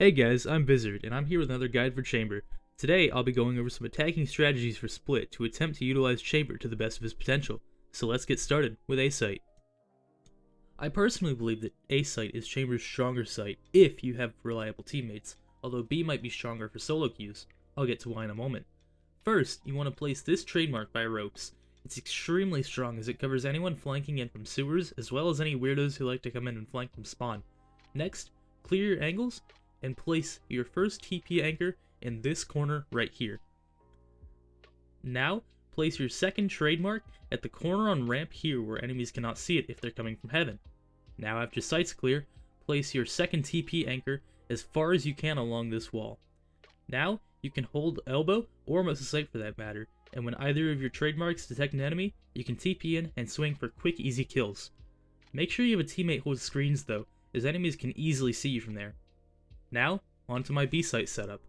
Hey guys, I'm Bizzard, and I'm here with another guide for Chamber. Today, I'll be going over some attacking strategies for Split to attempt to utilize Chamber to the best of his potential. So let's get started with A-Site. I personally believe that A-Site is Chamber's stronger site if you have reliable teammates, although B might be stronger for solo queues. I'll get to why in a moment. First, you want to place this trademark by ropes. It's extremely strong as it covers anyone flanking in from sewers, as well as any weirdos who like to come in and flank from spawn. Next, clear your angles and place your first TP anchor in this corner right here. Now, place your second trademark at the corner on ramp here where enemies cannot see it if they're coming from heaven. Now after site's clear, place your second TP anchor as far as you can along this wall. Now, you can hold elbow, or most of site for that matter, and when either of your trademarks detect an enemy, you can TP in and swing for quick easy kills. Make sure you have a teammate hold screens though, as enemies can easily see you from there. Now, onto my B-site setup.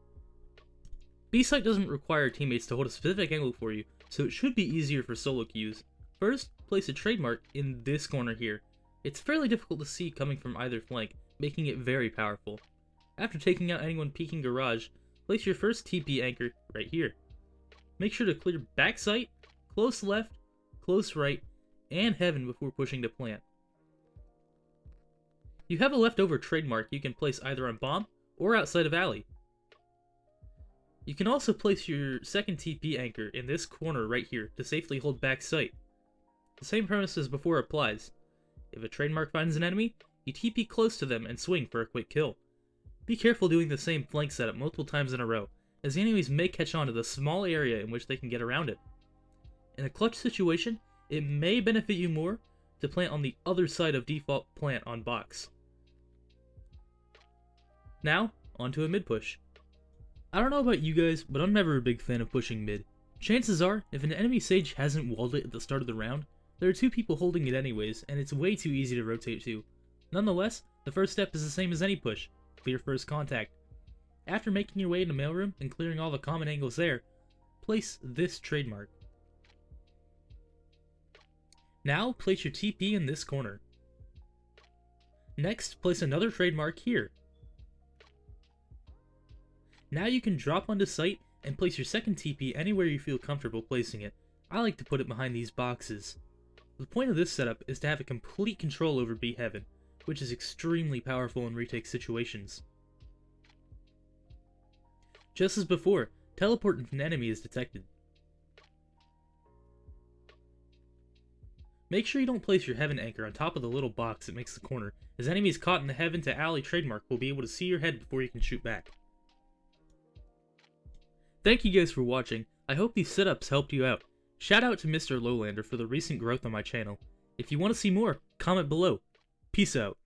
B-site doesn't require teammates to hold a specific angle for you, so it should be easier for solo queues. First, place a trademark in this corner here. It's fairly difficult to see coming from either flank, making it very powerful. After taking out anyone peeking garage, place your first TP anchor right here. Make sure to clear back site, close left, close right, and heaven before pushing to plant. You have a leftover trademark you can place either on bomb or outside of alley. You can also place your second TP anchor in this corner right here to safely hold back site. The same premise as before applies. If a trademark finds an enemy, you TP close to them and swing for a quick kill. Be careful doing the same flank setup multiple times in a row, as the enemies may catch on to the small area in which they can get around it. In a clutch situation, it may benefit you more to plant on the other side of default plant on box. Now, onto a mid push. I don't know about you guys, but I'm never a big fan of pushing mid. Chances are, if an enemy Sage hasn't walled it at the start of the round, there are two people holding it anyways, and it's way too easy to rotate to. Nonetheless, the first step is the same as any push, clear first contact. After making your way into mailroom and clearing all the common angles there, place this trademark. Now, place your TP in this corner. Next, place another trademark here. Now you can drop onto site and place your second TP anywhere you feel comfortable placing it. I like to put it behind these boxes. The point of this setup is to have a complete control over B Heaven, which is extremely powerful in retake situations. Just as before, teleport if an enemy is detected. Make sure you don't place your Heaven anchor on top of the little box that makes the corner, as enemies caught in the Heaven to Alley trademark will be able to see your head before you can shoot back. Thank you guys for watching, I hope these setups helped you out. Shout out to Mr. Lowlander for the recent growth on my channel. If you want to see more, comment below. Peace out.